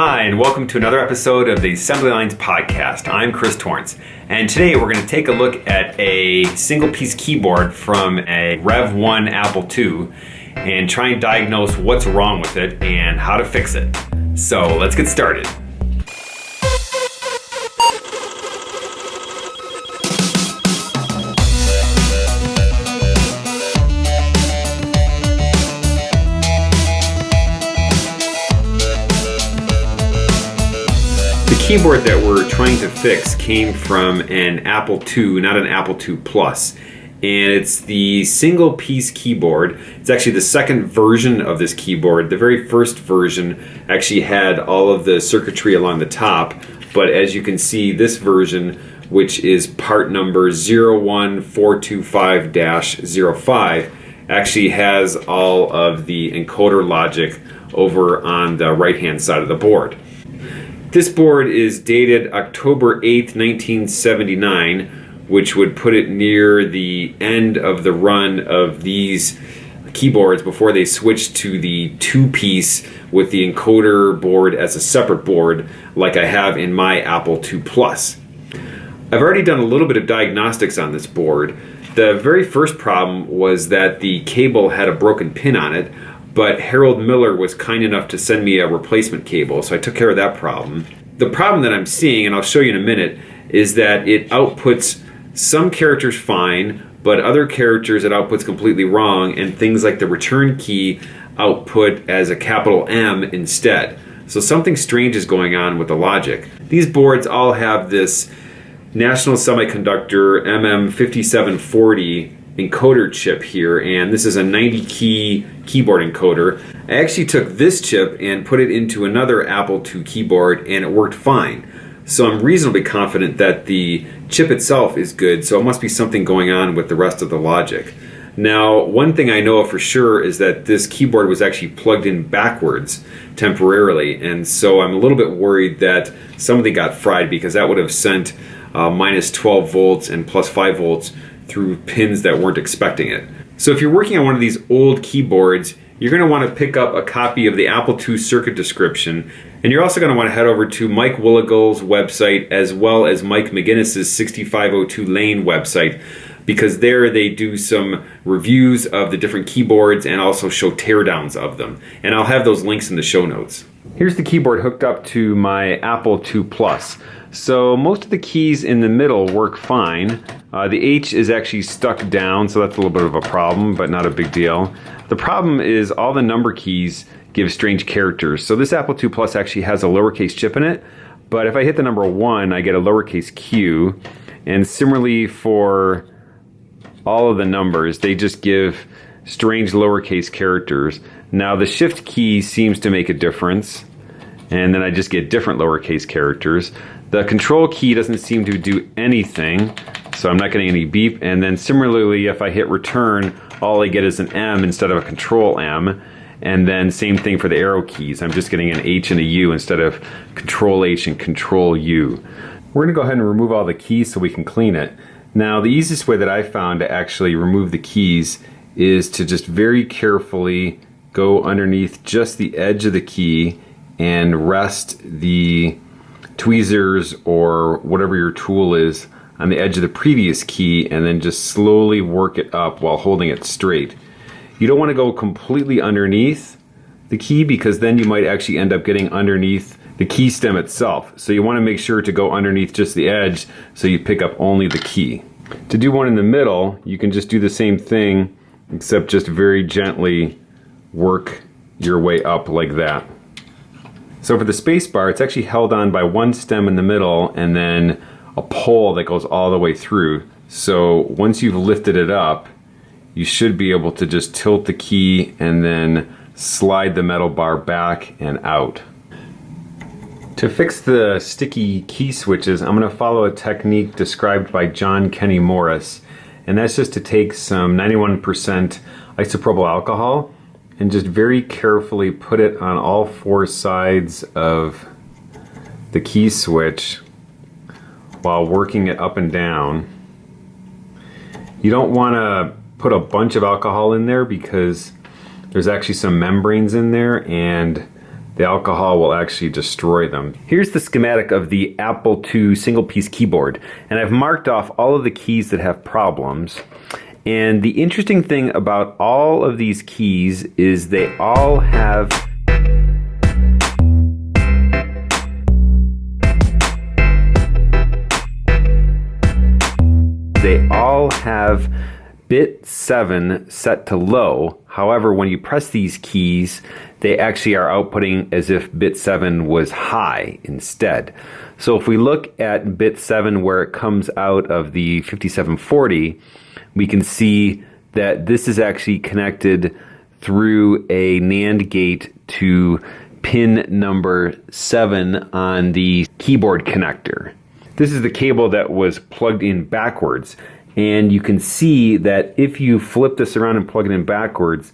Hi, and welcome to another episode of the Assembly Lines Podcast. I'm Chris Torrence, and today we're going to take a look at a single piece keyboard from a Rev 1 Apple II and try and diagnose what's wrong with it and how to fix it. So let's get started. Keyboard that we're trying to fix came from an Apple II, not an Apple II Plus. And it's the single piece keyboard. It's actually the second version of this keyboard. The very first version actually had all of the circuitry along the top, but as you can see, this version, which is part number 01425-05, actually has all of the encoder logic over on the right hand side of the board. This board is dated October 8th, 1979, which would put it near the end of the run of these keyboards before they switched to the two-piece with the encoder board as a separate board like I have in my Apple II Plus. I've already done a little bit of diagnostics on this board. The very first problem was that the cable had a broken pin on it, but Harold Miller was kind enough to send me a replacement cable, so I took care of that problem. The problem that I'm seeing, and I'll show you in a minute, is that it outputs some characters fine, but other characters it outputs completely wrong, and things like the return key output as a capital M instead. So something strange is going on with the logic. These boards all have this National Semiconductor MM5740 encoder chip here and this is a 90 key keyboard encoder. I actually took this chip and put it into another Apple II keyboard and it worked fine. So I'm reasonably confident that the chip itself is good so it must be something going on with the rest of the logic. Now one thing I know for sure is that this keyboard was actually plugged in backwards temporarily and so I'm a little bit worried that something got fried because that would have sent uh, minus 12 volts and plus 5 volts through pins that weren't expecting it. So if you're working on one of these old keyboards, you're going to want to pick up a copy of the Apple II circuit description and you're also going to want to head over to Mike Willegal's website as well as Mike McGinnis's 6502 Lane website because there they do some reviews of the different keyboards and also show teardowns of them. And I'll have those links in the show notes. Here's the keyboard hooked up to my Apple II Plus. So most of the keys in the middle work fine. Uh, the H is actually stuck down, so that's a little bit of a problem, but not a big deal. The problem is all the number keys give strange characters. So this Apple II Plus actually has a lowercase chip in it, but if I hit the number one, I get a lowercase q. And similarly for all of the numbers, they just give strange lowercase characters. Now the shift key seems to make a difference, and then I just get different lowercase characters. The control key doesn't seem to do anything, so I'm not getting any beep. And then similarly, if I hit return, all I get is an M instead of a control M. And then same thing for the arrow keys. I'm just getting an H and a U instead of control H and control U. We're gonna go ahead and remove all the keys so we can clean it. Now the easiest way that I found to actually remove the keys is to just very carefully go underneath just the edge of the key and rest the tweezers or whatever your tool is on the edge of the previous key and then just slowly work it up while holding it straight. You don't want to go completely underneath the key because then you might actually end up getting underneath the key stem itself. So you want to make sure to go underneath just the edge so you pick up only the key. To do one in the middle, you can just do the same thing except just very gently work your way up like that. So for the space bar, it's actually held on by one stem in the middle and then a pole that goes all the way through. So once you've lifted it up, you should be able to just tilt the key and then slide the metal bar back and out. To fix the sticky key switches, I'm going to follow a technique described by John Kenny Morris. And that's just to take some 91% isopropyl alcohol and just very carefully put it on all four sides of the key switch while working it up and down. You don't want to put a bunch of alcohol in there because there's actually some membranes in there and the alcohol will actually destroy them. Here's the schematic of the Apple II single piece keyboard, and I've marked off all of the keys that have problems. And the interesting thing about all of these keys is they all have have bit 7 set to low. However, when you press these keys, they actually are outputting as if bit 7 was high instead. So if we look at bit 7 where it comes out of the 5740, we can see that this is actually connected through a NAND gate to pin number 7 on the keyboard connector. This is the cable that was plugged in backwards. And you can see that if you flip this around and plug it in backwards,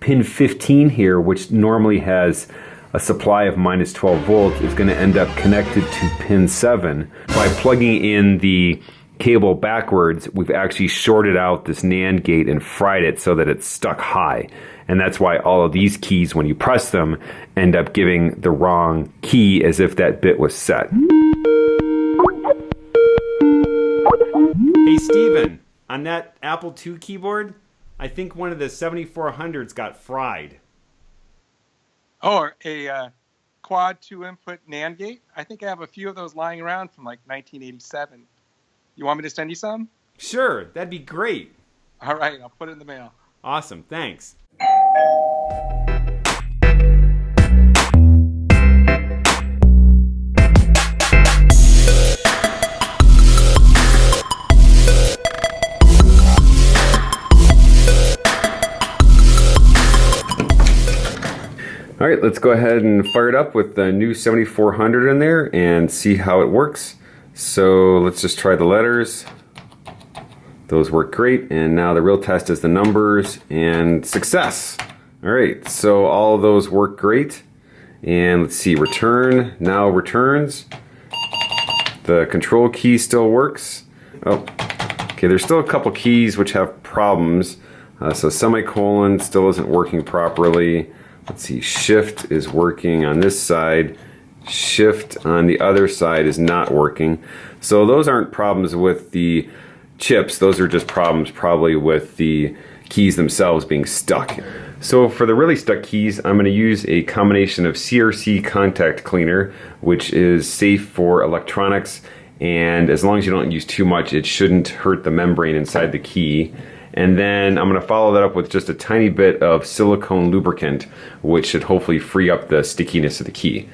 pin 15 here, which normally has a supply of minus 12 volts, is going to end up connected to pin 7. By plugging in the cable backwards, we've actually shorted out this NAND gate and fried it so that it's stuck high. And that's why all of these keys, when you press them, end up giving the wrong key as if that bit was set. Hey, Steven, on that Apple II keyboard, I think one of the 7400s got fried. Oh, a uh, quad two input NAND gate? I think I have a few of those lying around from like 1987. You want me to send you some? Sure, that'd be great. All right, I'll put it in the mail. Awesome, thanks. All right, let's go ahead and fire it up with the new 7400 in there and see how it works. So let's just try the letters. Those work great. And now the real test is the numbers and success. All right, so all those work great. And let's see, return, now returns. The control key still works. Oh, okay, there's still a couple keys which have problems. Uh, so semicolon still isn't working properly. Let's see, shift is working on this side. Shift on the other side is not working. So those aren't problems with the chips. Those are just problems probably with the keys themselves being stuck. So for the really stuck keys, I'm going to use a combination of CRC contact cleaner, which is safe for electronics, and as long as you don't use too much, it shouldn't hurt the membrane inside the key. And then I'm going to follow that up with just a tiny bit of silicone lubricant, which should hopefully free up the stickiness of the key.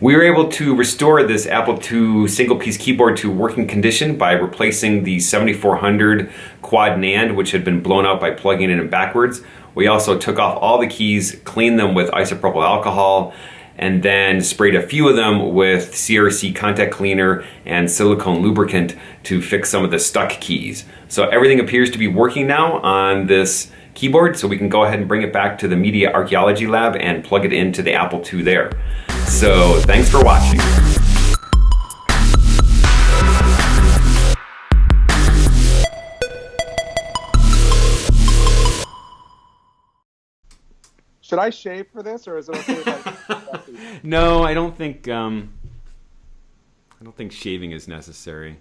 We were able to restore this Apple II single piece keyboard to working condition by replacing the 7400 quad NAND, which had been blown out by plugging it in backwards. We also took off all the keys, cleaned them with isopropyl alcohol, and then sprayed a few of them with CRC contact cleaner and silicone lubricant to fix some of the stuck keys. So everything appears to be working now on this keyboard, so we can go ahead and bring it back to the Media Archaeology Lab and plug it into the Apple II there. So thanks for watching. Should I shave for this, or is it okay no, I don't think. Um, I don't think shaving is necessary.